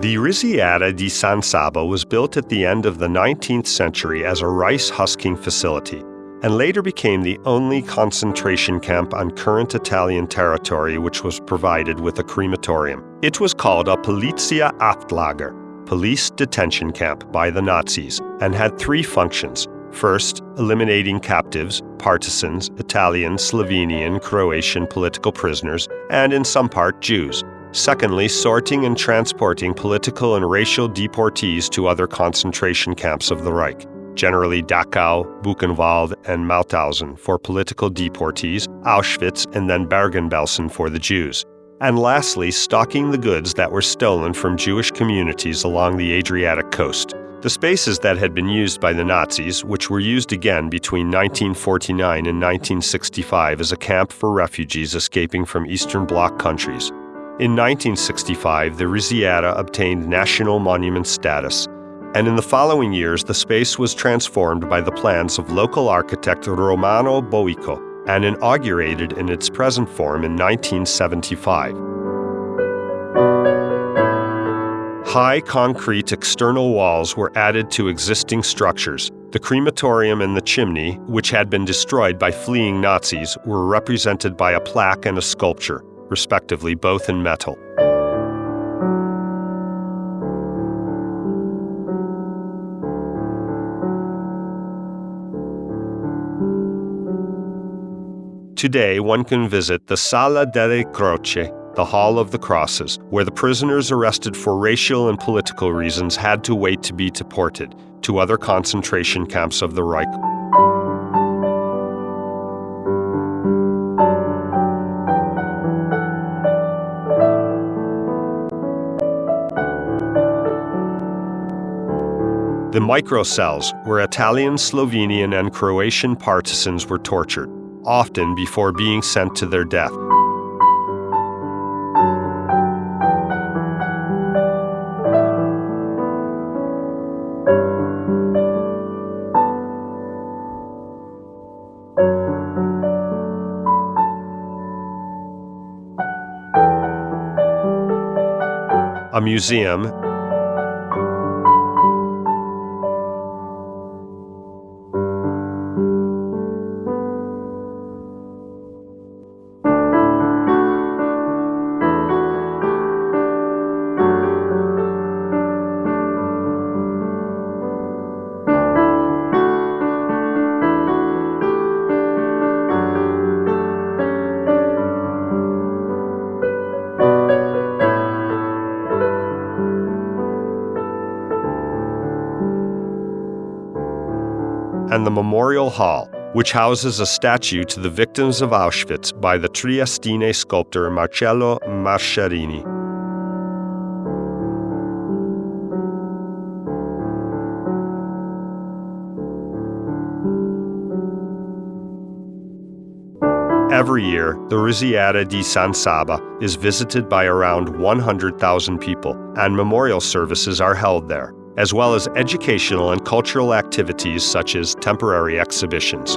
The Risiera di San Saba was built at the end of the 19th century as a rice husking facility and later became the only concentration camp on current Italian territory which was provided with a crematorium. It was called a Polizeihaftlager, police detention camp by the Nazis, and had three functions. First, eliminating captives, partisans, Italian, Slovenian, Croatian political prisoners, and in some part Jews. Secondly, sorting and transporting political and racial deportees to other concentration camps of the Reich, generally Dachau, Buchenwald, and Mauthausen for political deportees, Auschwitz, and then Bergen-Belsen for the Jews. And lastly, stocking the goods that were stolen from Jewish communities along the Adriatic coast. The spaces that had been used by the Nazis, which were used again between 1949 and 1965 as a camp for refugees escaping from Eastern Bloc countries, in 1965, the Risiera obtained national monument status, and in the following years, the space was transformed by the plans of local architect Romano Boico and inaugurated in its present form in 1975. High concrete external walls were added to existing structures. The crematorium and the chimney, which had been destroyed by fleeing Nazis, were represented by a plaque and a sculpture respectively, both in metal. Today, one can visit the Sala delle Croci, the Hall of the Crosses, where the prisoners arrested for racial and political reasons had to wait to be deported to other concentration camps of the Reich. The microcells, where Italian, Slovenian, and Croatian partisans were tortured, often before being sent to their death. A museum and the Memorial Hall, which houses a statue to the victims of Auschwitz by the Triestine sculptor Marcello Mascherini. Every year, the Risiera di San Saba is visited by around 100,000 people, and memorial services are held there as well as educational and cultural activities such as temporary exhibitions.